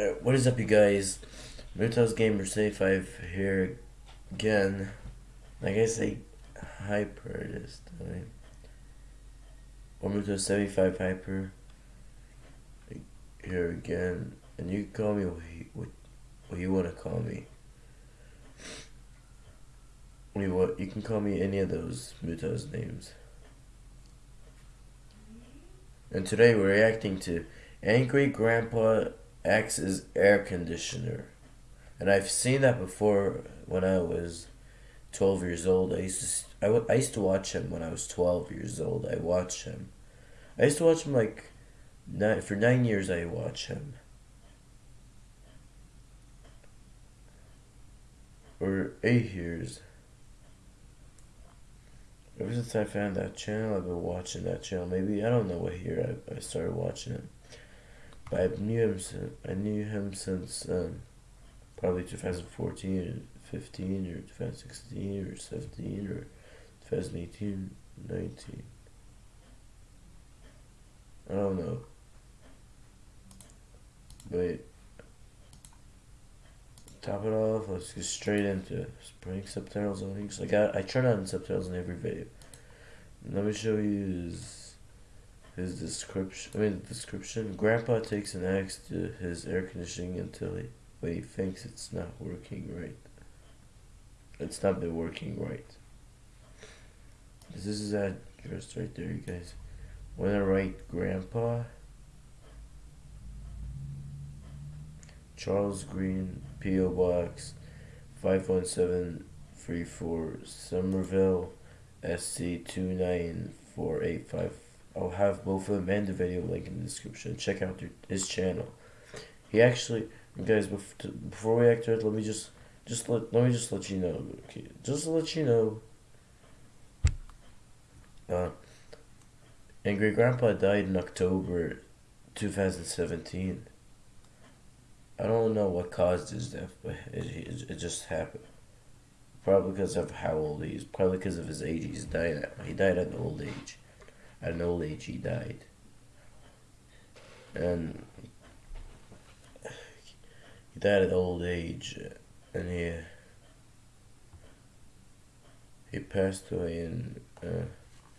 What is up, you guys? Mutos Gamer 75 here again. Like I say, hyper this time. Or Mutos 75 hyper here again. And you can call me what you, what, you want to call me. Mean, what you can call me any of those Mutos names. And today we're reacting to Angry Grandpa X's air conditioner. And I've seen that before when I was 12 years old. I used to I, used to watch him when I was 12 years old. I watched him. I used to watch him like nine, for 9 years I watched him. Or 8 years. Ever since I found that channel, I've been watching that channel. Maybe I don't know what year I, I started watching it. But I knew him. Since, I knew him since um, probably 2014 or 15 or 2016 or 17 or 2018, 19. I don't know. But top it off, let's get straight into spraying subtitles on. Like I, I turn on subtitles in every video. Let me show you his description. I mean, the description. Grandpa takes an axe to his air conditioning until he, when he thinks it's not working right. It's not been working right. This is that address right there, you guys. When I write Grandpa, Charles Green, P.O. Box, 51734, Summerville, SC 29485. I'll have both of them and the video link in the description. Check out their, his channel. He actually, guys, before we act it, let me just, just let, let me just let you know, okay, just to let you know. Uh, Angry Grandpa died in October 2017. I don't know what caused his death, but it, it, it just happened. Probably because of how old he is. Probably because of his age. He's died. At, he died at an old age an old age he died. And he died at old age and he he passed away in uh,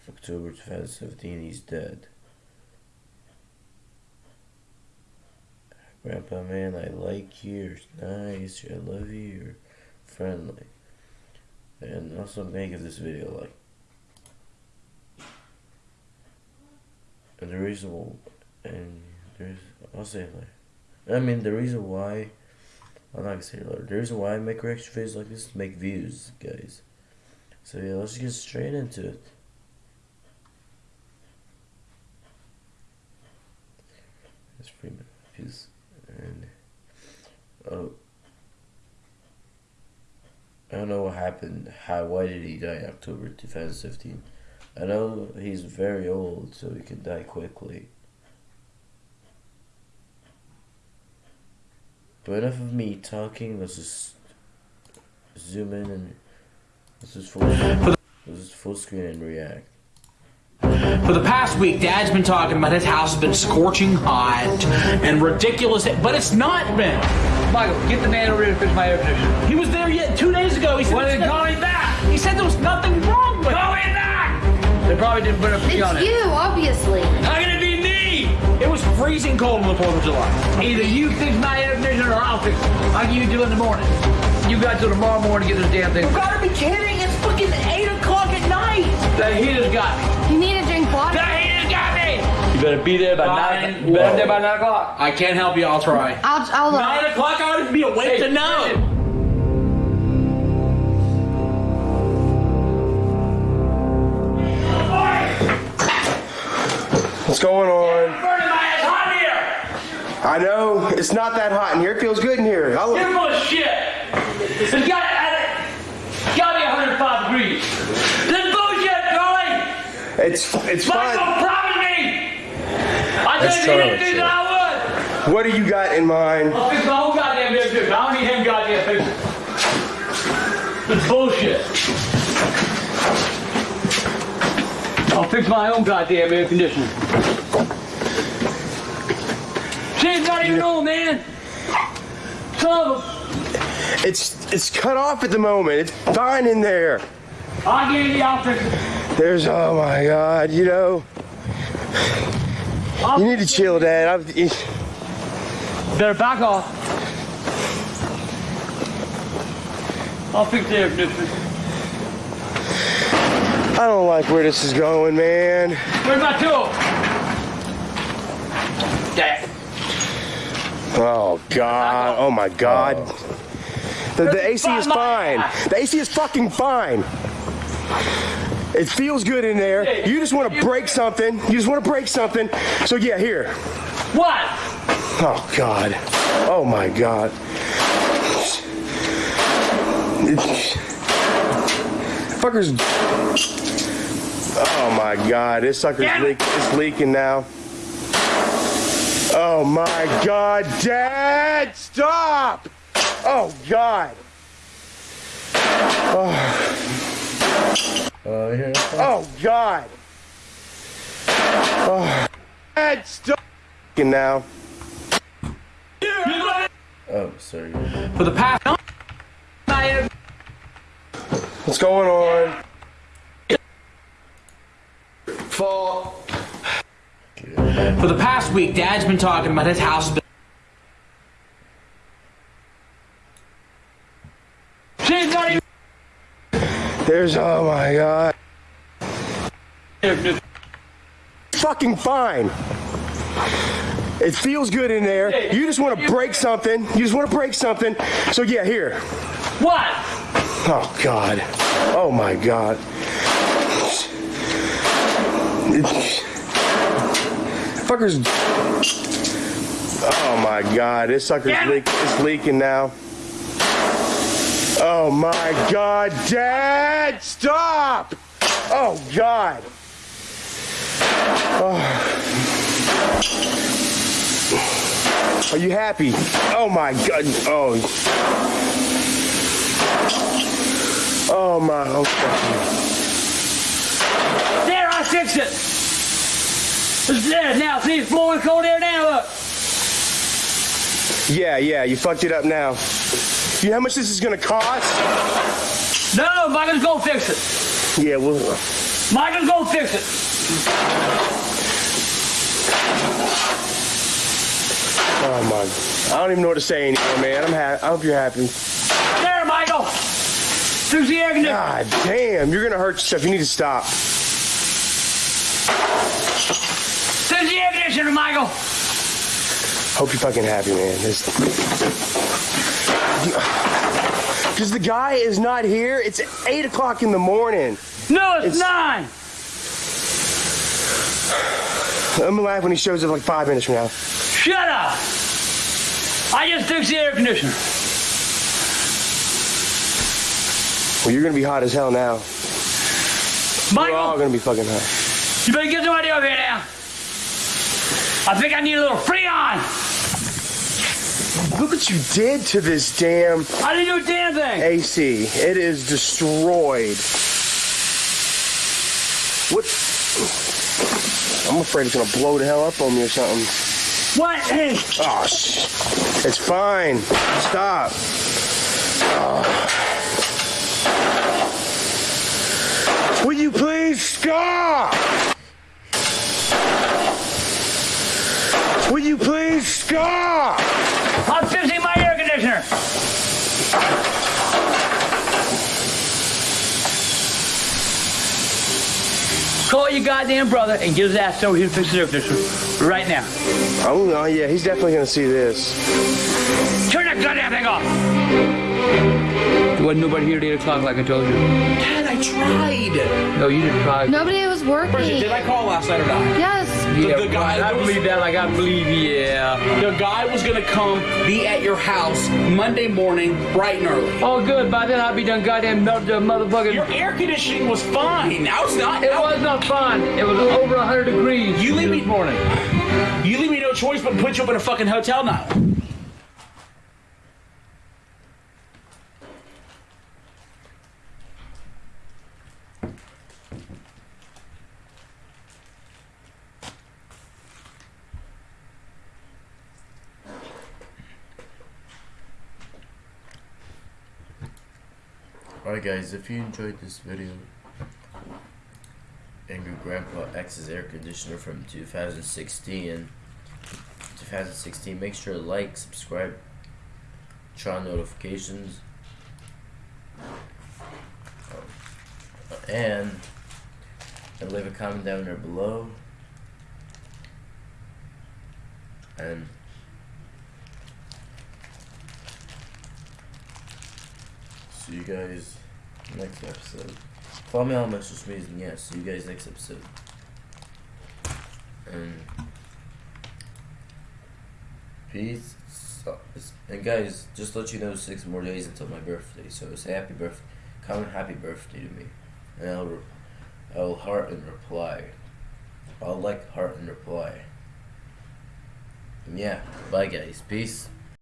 October 2017. He's dead. Grandpa man, I like you. You're nice. I love you. You're friendly. And also, give this video like. The reason, and there's, I'll say later. I mean, the reason why, I'm not gonna say it later. The reason why I make reaction videos like this is make views, guys. So yeah, let's get straight into it. That's Freeman. He's, and, oh. I don't know what happened. How? Why did he die? October 2015. I know he's very old, so he can die quickly. But enough of me talking, let's just zoom in and let's just full, let's just full screen and react. For the past week, Dad's been talking about his house has been scorching hot and ridiculous, but it's not been. Michael, get the man over here to fix my air conditioner. He was there yet two days ago. He said, well, going back. He said there was nothing wrong with it. They probably didn't put up It's on it. It's you, obviously. How can it be me? It was freezing cold on the 4th of July. Either you fix my air conditioner or I'll fix it. How can you do it in the morning? You got till tomorrow morning to get this damn thing. You gotta be kidding. It's fucking 8 o'clock at night. The heater's got me. You need to drink water. The heater's got me. You better be there by Nine. 9 You better be there by 9 o'clock. I can't help you. I'll try. I'll, I'll uh, 9 o'clock? I would be awake Hey, to know. What's going on? Burning my ass hot here. I know it's not that hot in here. It feels good in here. I'll You're full of shit. It's got, it. got me 105 degrees. This bullshit, Charlie. It's it's Michael fine. promised me. I That's just Charlie, didn't think that I would. What do you got in mind? I'll fix my own goddamn air conditioner. I don't need him goddamn fixing. It's bullshit. I'll fix my own goddamn air conditioner. She's not even old, man. Some of them. It's it's cut off at the moment. It's fine in there. I guarantee I'll fix it. There's oh my god, you know. You need to chill, Dad. I'm, Better back off. I'll fix the air conditioner. I don't like where this is going, man. Where's my tool? Dad. Oh god. Oh my god. The, the AC is Fine. fine. The AC is fucking fine. It feels good in there. You just want to break something. You just want to break something. So yeah, here. What? Oh god. Oh my god. Fuckers. Oh my god. This sucker's leak, it's leaking now. Oh my god, Dad! Stop! Oh god. Oh, uh, you hear that? Oh god. Oh. Dad, stop! Now. Oh, sorry. For the past. What's going on? Fall. For the past week, Dad's been talking about his house been She's not even There's oh my god. Fucking fine. It feels good in there. You just want to break something. You just want to break something. So yeah, here. What? Oh god. Oh my god. Fuckers. Oh my god. This sucker's leak, it's leaking now. Oh my god, Dad! Stop! Oh god. Oh. Are you happy? Oh my god. Oh. Oh my. Okay. There, I fixed it. There now. See, it's blowing cold air now. Look. Yeah, yeah, you fucked it up now. You know how much this is gonna cost? No, Michael's gonna fix it. Yeah, well, Michael's gonna fix it. oh my. I don't even know what to say anymore, man. I'm happy. I hope you're happy. There, Michael. Fix the air. God damn, you're gonna hurt yourself. You need to stop. Fix the air conditioner, Michael. Hope you're fucking happy, man. This. Because the guy is not here. It's 8 o'clock in the morning. No, it's, It's- nine. I'm gonna laugh when he shows up like five minutes from now. Shut up. I just fixed the air conditioner. Well, you're gonna be hot as hell now. We're all gonna be fucking hot. you better get somebody over here now. I think I need a little Freon. Look what you did to this damn I didn't do a damn thing. AC. It is destroyed. What? I'm afraid it's gonna blow the hell up on me or something. What? Hey, Oh, sh- it's fine. Stop. Oh. Will you please stop? Will you please stop? I'm fixing my air conditioner. Call your goddamn brother and get his ass over here to fix the air conditioner right now. Oh, oh yeah, he's definitely gonna see this. Turn that goddamn thing off. There wasn't nobody here at 8 o'clock like I told you. Dad, I tried. No, you didn't try. Nobody was working. Bridget, did I call last night or not? Yes. Yeah, the guy I was- believe that like I believe, yeah. The guy was gonna come be at your house Monday morning, bright and early. Oh, good. By then I'll be done goddamn melted the motherfucking. Your air conditioning was fine. Now it's not. It Now- was not fine. It was over 100 degrees You leave this me- morning. You leave me no choice but to put you up in a fucking hotel now. Alright guys, if you enjoyed this video, Angry Grandpa Axes air conditioner from 2016, 2016, make sure to like, subscribe, turn on notifications, and, and leave a comment down there below, and see you guys next episode. Follow me on my social media, and yeah, see you guys next episode. And peace. And guys, just let you know, six more days until my birthday. So say happy birthday, comment happy birthday to me, and I'll I'll heart and reply. I'll like heart and reply. And yeah, bye guys, peace.